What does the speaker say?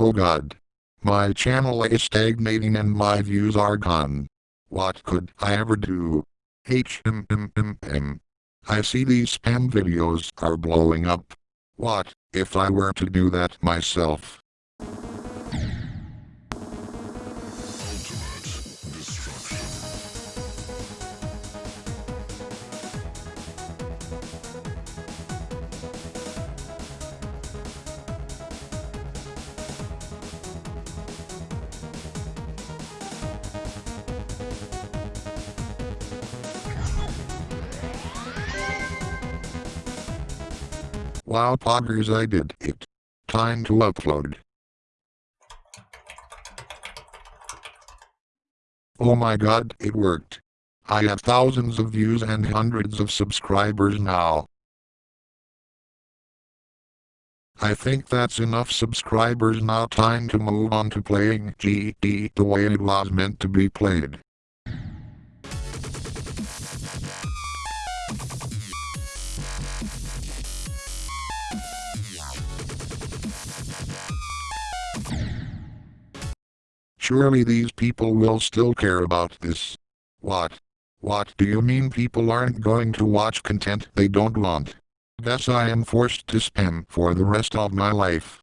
Oh god. My channel is stagnating and my views are gone. What could I ever do? HMMMM. I see these spam videos are blowing up. What if I were to do that myself? Wow poggers I did it. Time to upload. Oh my god, it worked. I have thousands of views and hundreds of subscribers now. I think that's enough subscribers now time to move on to playing GD the way it was meant to be played. Surely these people will still care about this. What? What do you mean people aren't going to watch content they don't want? Guess I am forced to spam for the rest of my life.